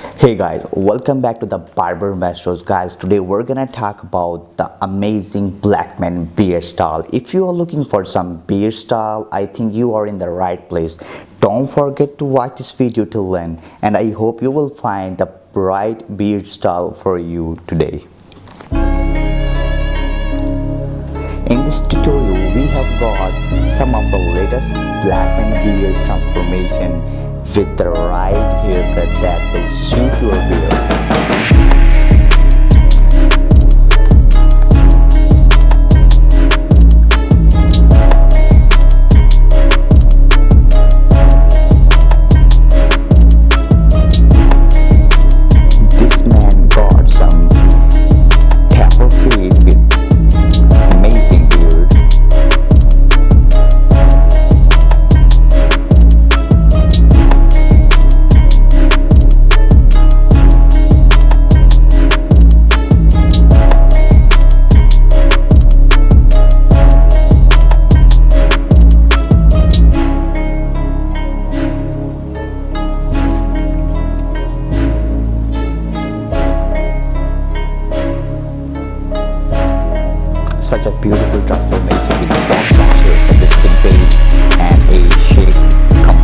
Hey guys, welcome back to the Barber Masters guys. Today we're gonna talk about the amazing black man beard style. If you are looking for some beard style, I think you are in the right place. Don't forget to watch this video till learn and I hope you will find the right beard style for you today. In this tutorial, we have got some of the latest black man beard transformation with the right haircut that will suit your beard. Such a beautiful transformation. And a shape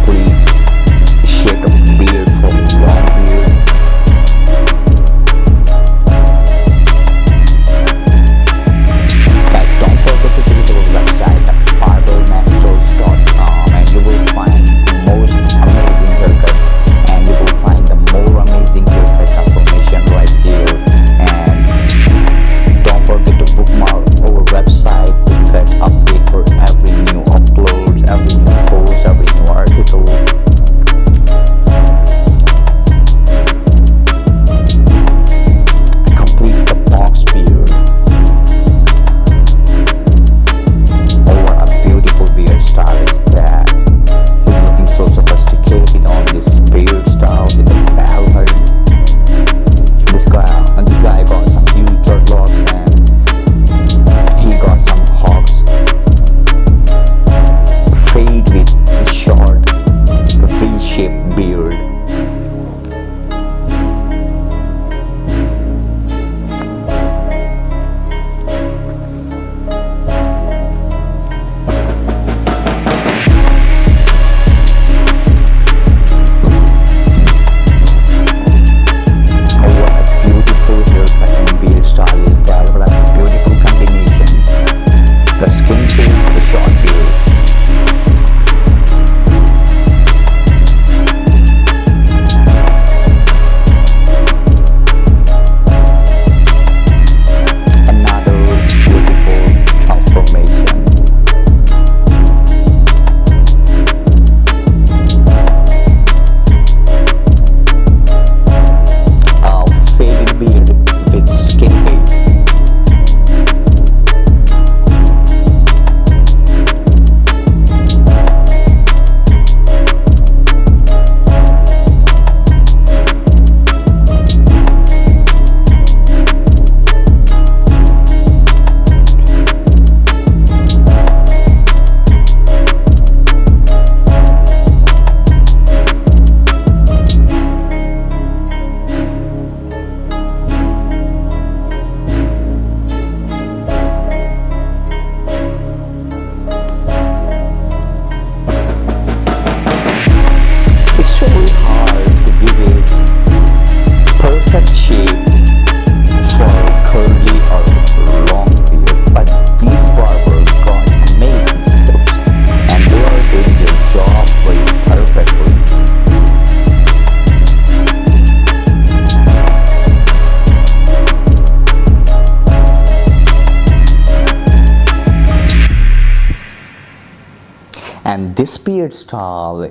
And this beard style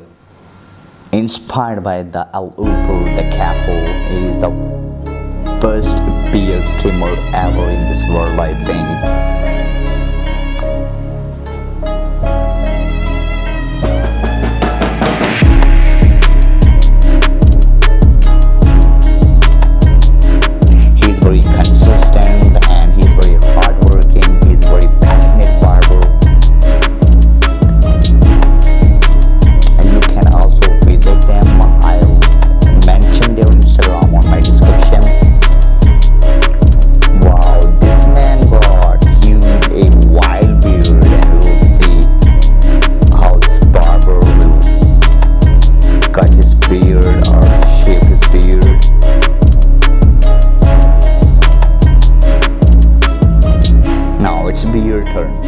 inspired by the El Upo, the Capo, is the best beard trimmer ever in this world, I think. cut his beard or shave his beard. Now it's your turn.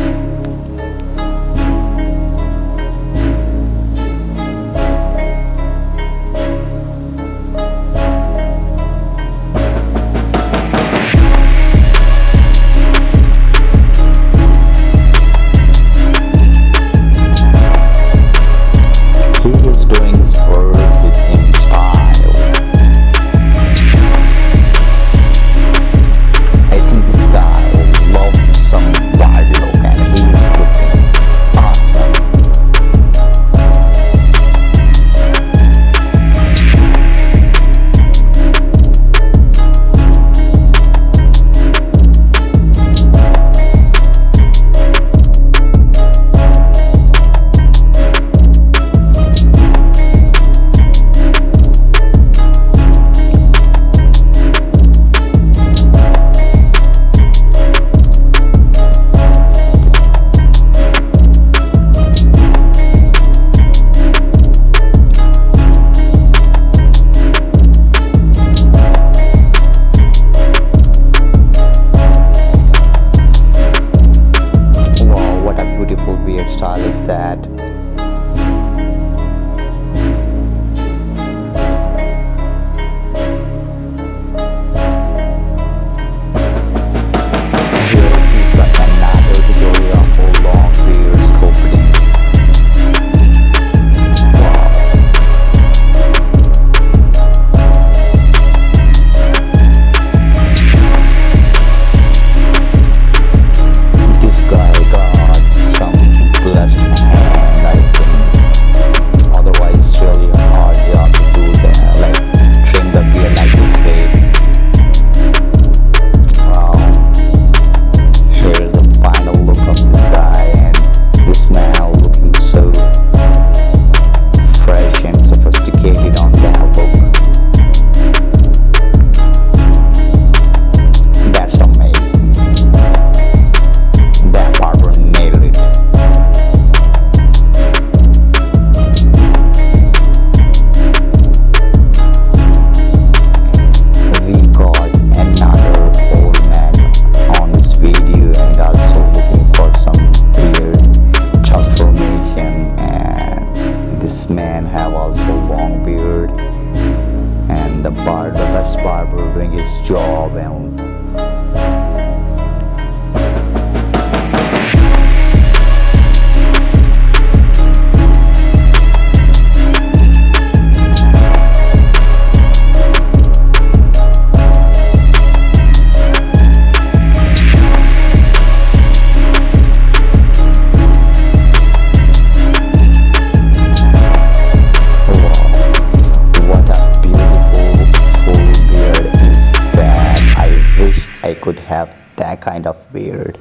That kind of beard.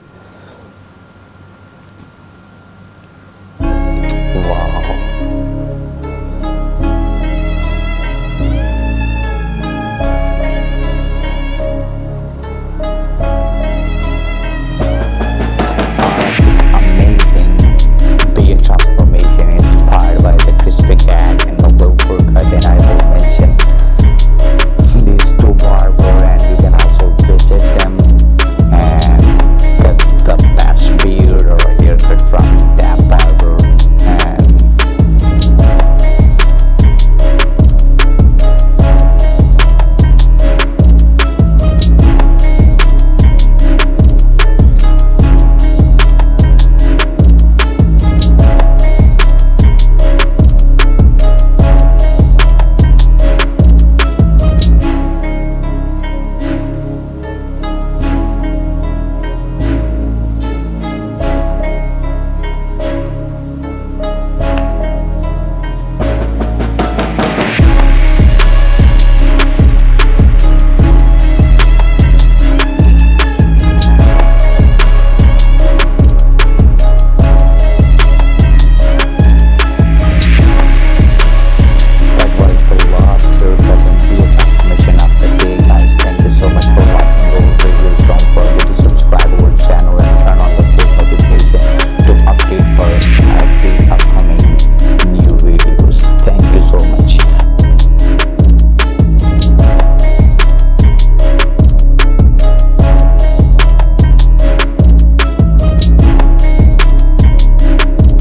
Wow.